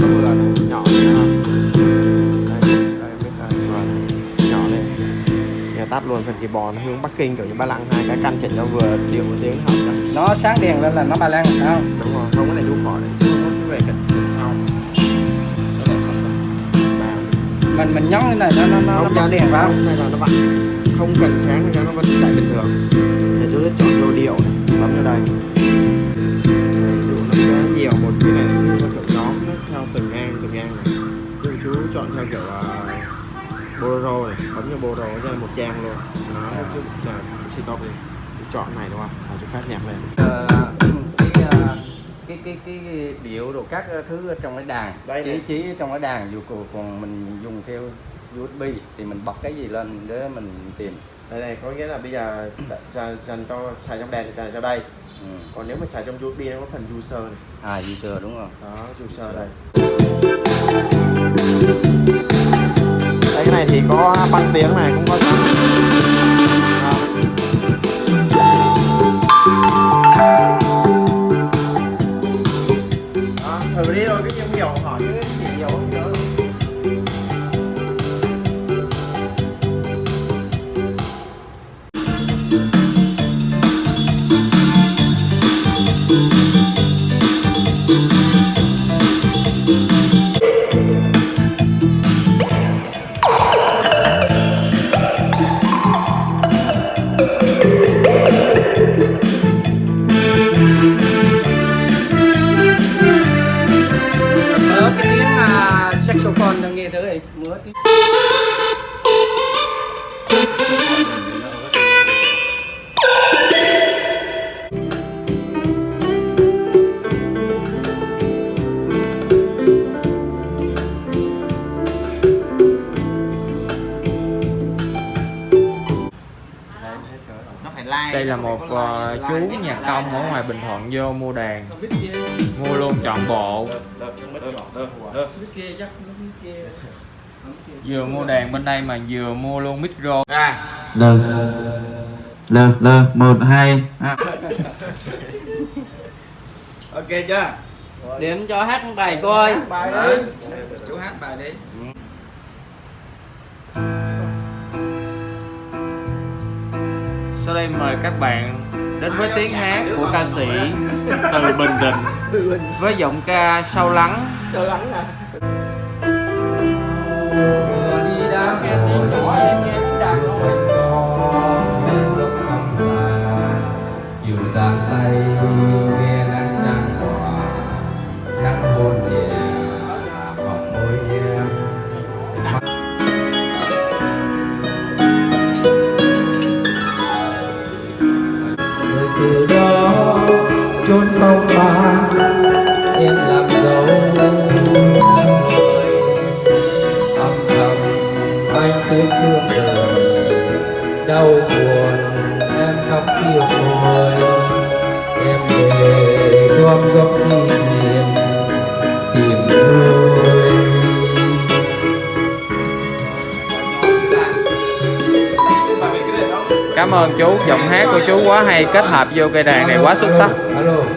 vừa này nhỏ này ha đây, đây biết là vừa nhỏ này giờ tắt luôn phần kỳ bò nó hướng bắc kinh kiểu như ba lăng hai cái căn chỉnh nó vừa điệu một tiếng học đó. nó sáng đèn lên là nó ba lăng sao đúng rồi không có này đu khỏi đấy về cái sau mình mình nhón cái này nó nó nó, nó đèn vào này là nó bật không cần sáng thì nó vẫn chạy bình thường để tôi sẽ chọn đồ điệu này bấm vào đây chọn theo kiểu uh, bolero này bấm vào bolero cho một trang luôn. Nó chút là suy to đi chọn này đúng không? Chú phát nhạc lên. Ờ, cái, cái cái cái điệu đồ các thứ trong cái đàn Đây trí này. trí trong cái đàn dù còn, mình dùng theo USB thì mình bật cái gì lên để mình tìm. Đây này có nghĩa là bây giờ dành, cho xài trong đèn thì xài cho đây. Ừ. còn nếu mà xài trong USB nó có phần user này. À user đúng không đó user đây đây cái này thì có băng tiếng này cũng có phải like. Đây là một ờ, chú nhạc công ở ngoài Bình Thuận vô mua đàn. Mua luôn trọn bộ Vừa mua đàn bên đây mà vừa mua luôn micro. L. L L một hai. À. ok chưa? Điểm cho hát một bài coi bài đi. Chú hát bài đi. Sau đây mời các bạn đến với tiếng hát của ca sĩ từ Bình Định Với giọng ca sâu lắng đi đâu nghe tiếng nhỏ em nghe đau buồn em khóc yêu thôi em về gom góp kỷ niệm tìm thôi Cảm ơn chú, giọng hát của chú quá hay Kết hợp vô cây đàn này quá xuất sắc